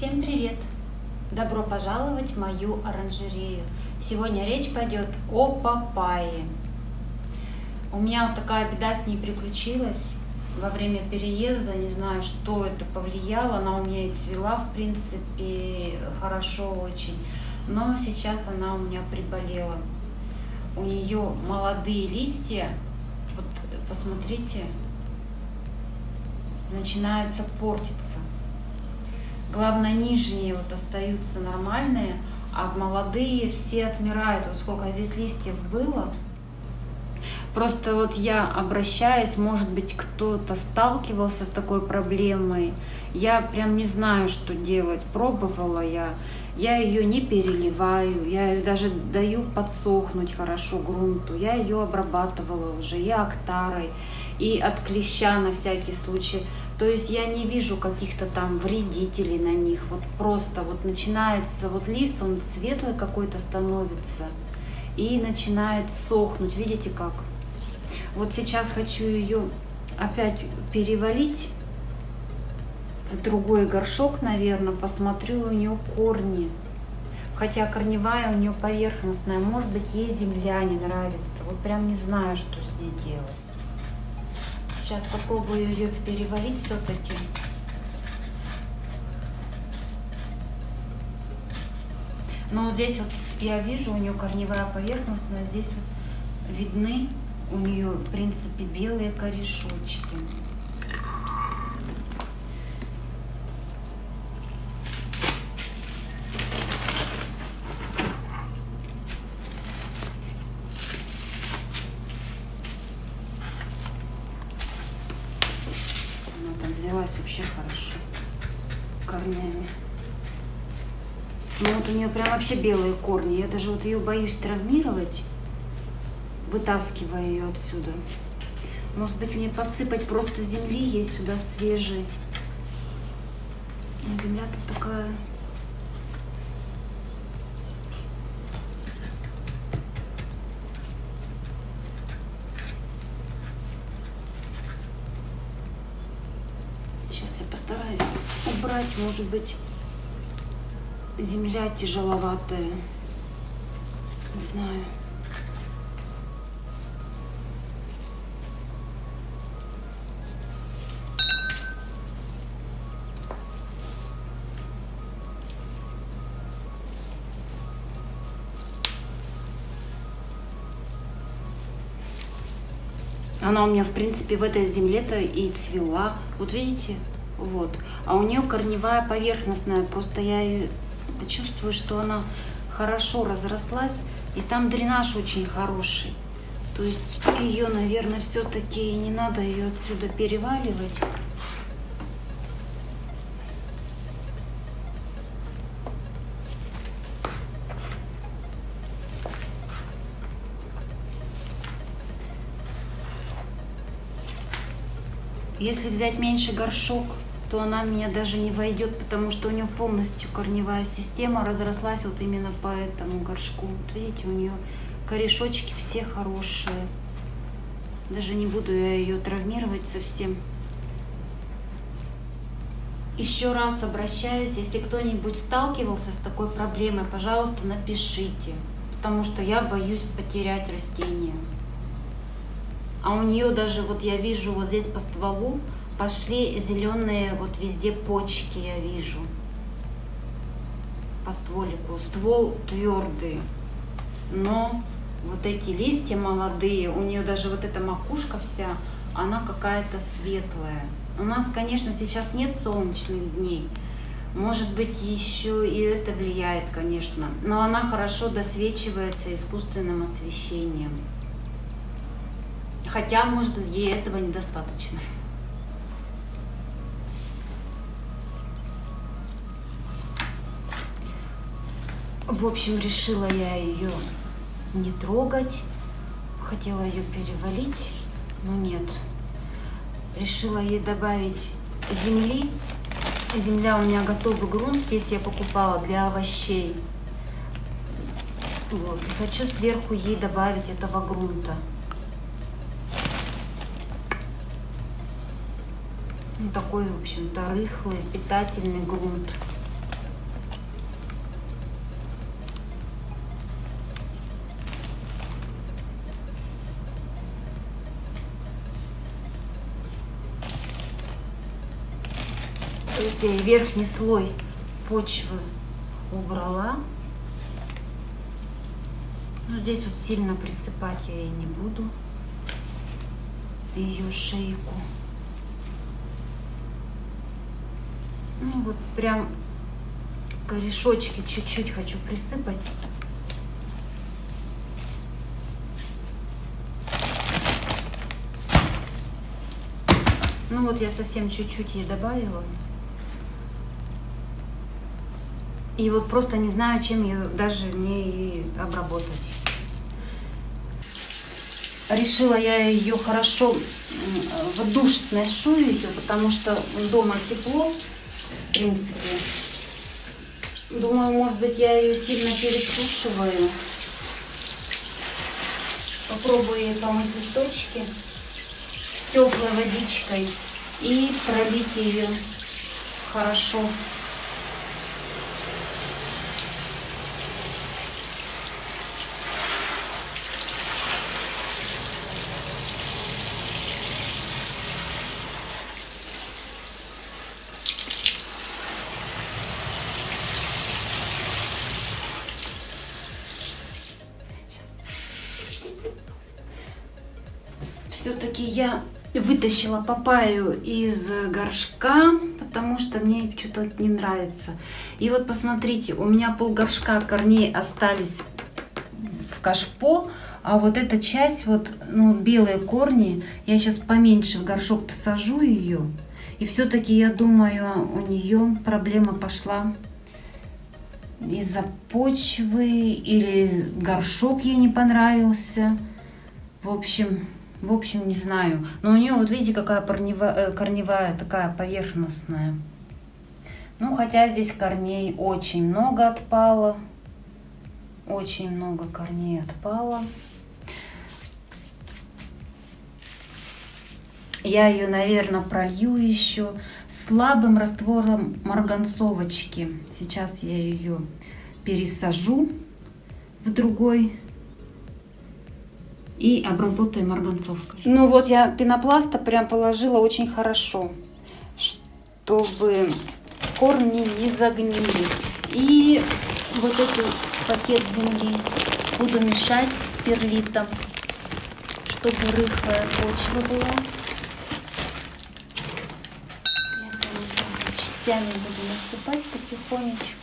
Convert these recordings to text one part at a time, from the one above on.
Всем привет! Добро пожаловать в мою оранжерею. Сегодня речь пойдет о папайе. У меня вот такая беда с ней приключилась во время переезда. Не знаю, что это повлияло. Она у меня и цвела, в принципе, хорошо очень. Но сейчас она у меня приболела. У нее молодые листья. Вот посмотрите, начинаются портиться. Главное, нижние вот остаются нормальные, а молодые все отмирают. Вот сколько здесь листьев было. Просто вот я обращаюсь, может быть, кто-то сталкивался с такой проблемой. Я прям не знаю, что делать. Пробовала я. Я ее не переливаю, я ее даже даю подсохнуть хорошо грунту. Я ее обрабатывала уже и актарой, и от клеща на всякий случай. То есть я не вижу каких-то там вредителей на них. Вот просто вот начинается вот лист, он светлый какой-то становится и начинает сохнуть. Видите как? Вот сейчас хочу ее опять перевалить в другой горшок, наверное, посмотрю у нее корни. Хотя корневая у нее поверхностная, может быть ей земля не нравится. Вот прям не знаю, что с ней делать. Сейчас попробую ее переварить все-таки. Но вот здесь вот я вижу, у нее корневая поверхность, но здесь вот видны у нее, в принципе, белые корешочки. Взялась вообще хорошо корнями. Ну вот у нее прям вообще белые корни. Я даже вот ее боюсь травмировать, вытаскивая ее отсюда. Может быть мне подсыпать просто земли есть сюда свежей. Земля тут такая может быть, земля тяжеловатая. Не знаю. Она у меня, в принципе, в этой земле-то и цвела. Вот видите, вот. А у нее корневая поверхностная, просто я ее чувствую, что она хорошо разрослась, и там дренаж очень хороший. То есть ее, наверное, все-таки не надо ее отсюда переваливать. Если взять меньше горшок, то она меня даже не войдет, потому что у нее полностью корневая система разрослась вот именно по этому горшку. Вот видите, у нее корешочки все хорошие. Даже не буду я ее травмировать совсем. Еще раз обращаюсь, если кто-нибудь сталкивался с такой проблемой, пожалуйста, напишите, потому что я боюсь потерять растение. А у нее даже, вот я вижу вот здесь по стволу, пошли зеленые вот везде почки я вижу по стволику. Ствол твердый, но вот эти листья молодые, у нее даже вот эта макушка вся, она какая-то светлая. У нас, конечно, сейчас нет солнечных дней, может быть, еще и это влияет, конечно, но она хорошо досвечивается искусственным освещением. Хотя, может, ей этого недостаточно. В общем, решила я ее не трогать. Хотела ее перевалить, но нет. Решила ей добавить земли. Земля у меня готовый грунт. Здесь я покупала для овощей. Вот. Хочу сверху ей добавить этого грунта. Ну, такой, в общем-то, рыхлый, питательный грунт. То есть я и верхний слой почвы убрала. Но здесь вот сильно присыпать я ей не буду. Ее шейку. Ну вот прям корешочки чуть-чуть хочу присыпать. Ну вот я совсем чуть-чуть ей добавила. И вот просто не знаю, чем ее даже не обработать. Решила я ее хорошо в душ сношу ее, потому что дома тепло, в принципе. Думаю, может быть, я ее сильно пересушиваю. Попробую ей помыть листочки теплой водичкой и пролить ее хорошо. Все-таки я вытащила папаю из горшка, потому что мне что-то не нравится. И вот посмотрите, у меня пол горшка корней остались в кашпо, а вот эта часть, вот ну, белые корни, я сейчас поменьше в горшок посажу ее. И все-таки, я думаю, у нее проблема пошла из-за почвы или горшок ей не понравился. В общем, в общем, не знаю. Но у нее, вот видите, какая корневая, э, корневая такая поверхностная. Ну, хотя здесь корней очень много отпало. Очень много корней отпало. Я ее, наверное, пролью еще слабым раствором марганцовочки. Сейчас я ее пересажу в другой и обработаем марганцовкой. Ну вот я пенопласта прям положила очень хорошо, чтобы корни не загнили. И вот этот пакет земли буду мешать с перлитом, чтобы рыхлая почва была. Я частями буду насыпать потихонечку.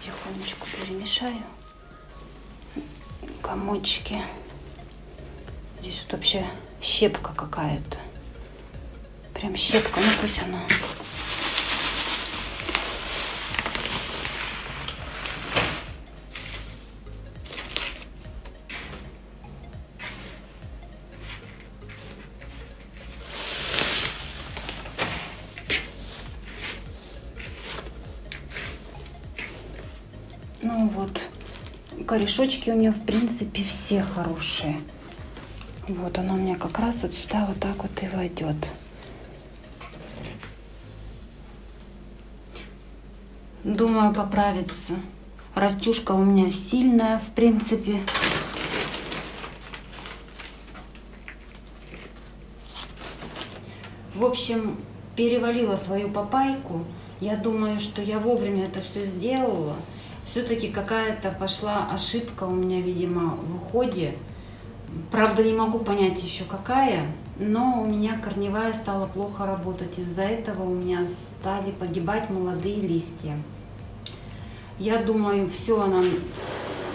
Потихонечку перемешаю комочки. Здесь вот вообще щепка какая-то. Прям щепка, ну пусть она вот, корешочки у нее в принципе все хорошие. Вот оно у меня как раз вот сюда вот так вот и войдет. Думаю, поправится. Растюшка у меня сильная, в принципе. В общем, перевалила свою папайку. Я думаю, что я вовремя это все сделала все-таки какая-то пошла ошибка у меня, видимо, в уходе. Правда, не могу понять еще какая, но у меня корневая стала плохо работать. Из-за этого у меня стали погибать молодые листья. Я думаю, все, она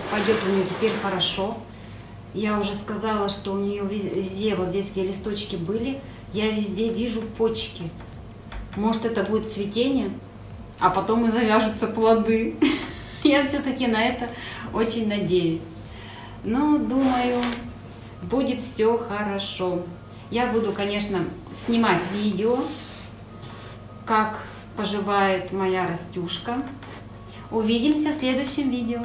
пойдет у нее теперь хорошо. Я уже сказала, что у нее везде, вот здесь, где листочки были, я везде вижу почки. Может, это будет цветение, а потом и завяжутся плоды. Я все-таки на это очень надеюсь. Но думаю, будет все хорошо. Я буду, конечно, снимать видео, как поживает моя растюшка. Увидимся в следующем видео.